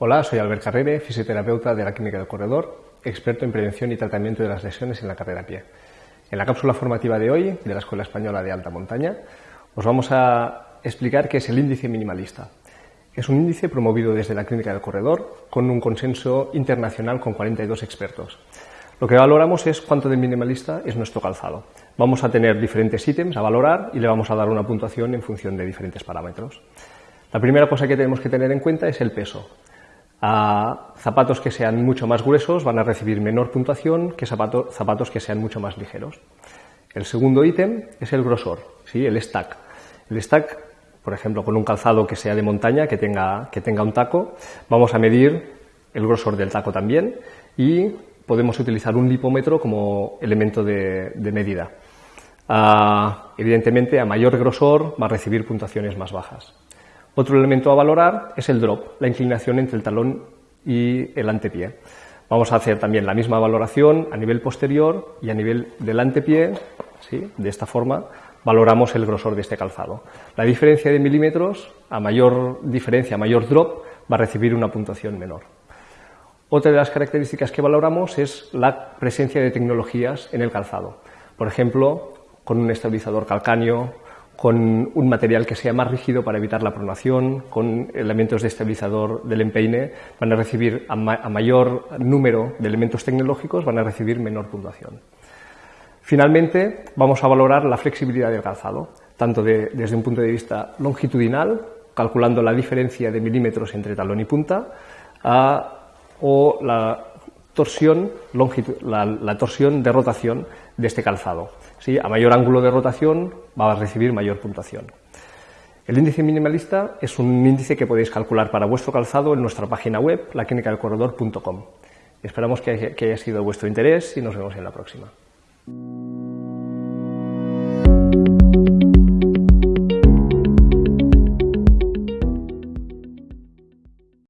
Hola, soy Albert Carrere, fisioterapeuta de la Clínica del Corredor, experto en prevención y tratamiento de las lesiones en la carrera a pie. En la cápsula formativa de hoy, de la Escuela Española de Alta Montaña, os vamos a explicar qué es el índice minimalista. Es un índice promovido desde la Clínica del Corredor con un consenso internacional con 42 expertos. Lo que valoramos es cuánto de minimalista es nuestro calzado. Vamos a tener diferentes ítems a valorar y le vamos a dar una puntuación en función de diferentes parámetros. La primera cosa que tenemos que tener en cuenta es el peso. A zapatos que sean mucho más gruesos van a recibir menor puntuación que zapatos que sean mucho más ligeros. El segundo ítem es el grosor, ¿sí? el stack. El stack, por ejemplo, con un calzado que sea de montaña, que tenga, que tenga un taco, vamos a medir el grosor del taco también y podemos utilizar un lipómetro como elemento de, medida. Ah, evidentemente, a mayor grosor va a recibir puntuaciones más bajas. Otro elemento a valorar es el drop, la inclinación entre el talón y el antepié. Vamos a hacer también la misma valoración a nivel posterior y a nivel del antepié, ¿sí? de esta forma valoramos el grosor de este calzado. La diferencia de milímetros, a mayor diferencia, a mayor drop, va a recibir una puntuación menor. Otra de las características que valoramos es la presencia de tecnologías en el calzado. Por ejemplo, con un estabilizador calcáneo, con un material que sea más rígido para evitar la pronación, con elementos de estabilizador del empeine, van a recibir a, mayor número de elementos tecnológicos, van a recibir menor puntuación. Finalmente, vamos a valorar la flexibilidad del calzado, tanto desde un punto de vista longitudinal, calculando la diferencia de milímetros entre talón y punta, o la torsión, la, torsión de rotación de este calzado. ¿Sí? A mayor ángulo de rotación va a recibir mayor puntuación. El índice minimalista es un índice que podéis calcular para vuestro calzado en nuestra página web, laquinicadelcorredor.com. Esperamos que haya sido de vuestro interés y nos vemos en la próxima.